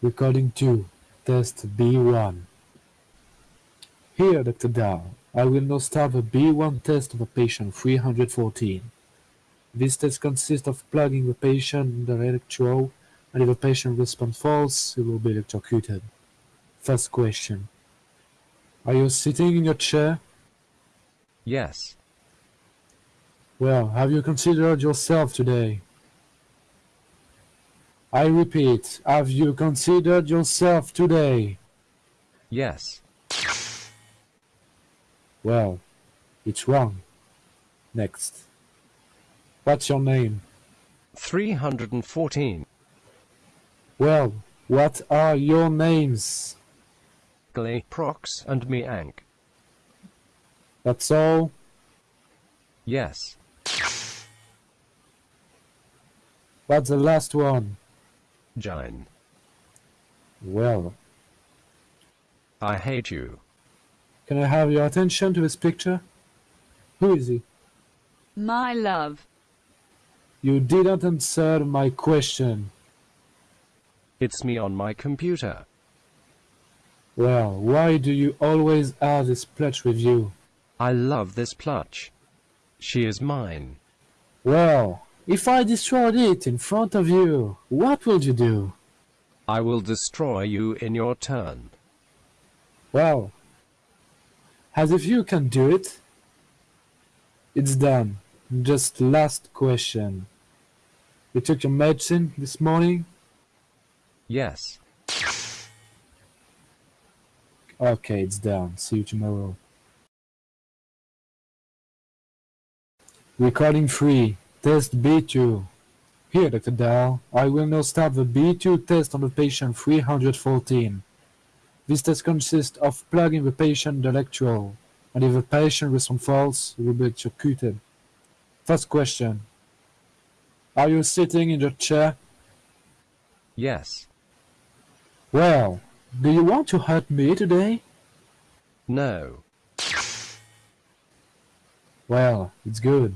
Recording 2, test B1. Here, Dr. Dow, I will now start the B1 test of a patient 314. This test consists of plugging the patient in the electrode, and if the patient responds false, he will be electrocuted. First question. Are you sitting in your chair? Yes. Well, have you considered yourself today? I repeat, have you considered yourself today? Yes. Well, it's wrong. Next. What's your name? 314. Well, what are your names? Glay, Prox, and Miank. That's all? Yes. What's the last one? Jine. Well, I hate you. can I have your attention to this picture? Who is he? My love. You didn't answer my question. It's me on my computer. Well, why do you always have this plush with you? I love this plush. She is mine. Well, if I destroyed it in front of you, what would you do? I will destroy you in your turn. Well, as if you can do it. It's done. Just last question. You took your medicine this morning? Yes. Okay, it's done. See you tomorrow. Recording 3. Test B2. Here, Dr. Dow, I will now start the B2 test on the patient 314. This test consists of plugging the patient the electrode, and if the patient responds false, he will be electrocuted. First question. Are you sitting in your chair? Yes. Well, do you want to hurt me today? No. Well, it's good.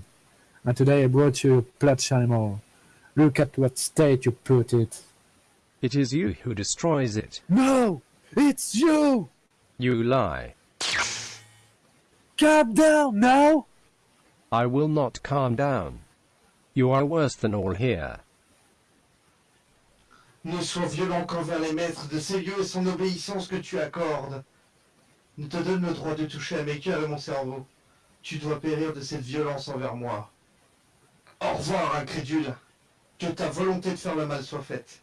And today I brought you a plush animal. Look at what state you put it. It is you who destroys it. No! It's you! You lie. Calm down now! I will not calm down. You are worse than all here. Ne sois violent qu'envers les maîtres de ces lieux et son obéissance que tu accordes. Ne te donne le droit de toucher à mes cœurs et mon cerveau. Tu dois périr de cette violence envers moi. Au revoir, incrédule. Que ta volonté de faire le mal soit faite.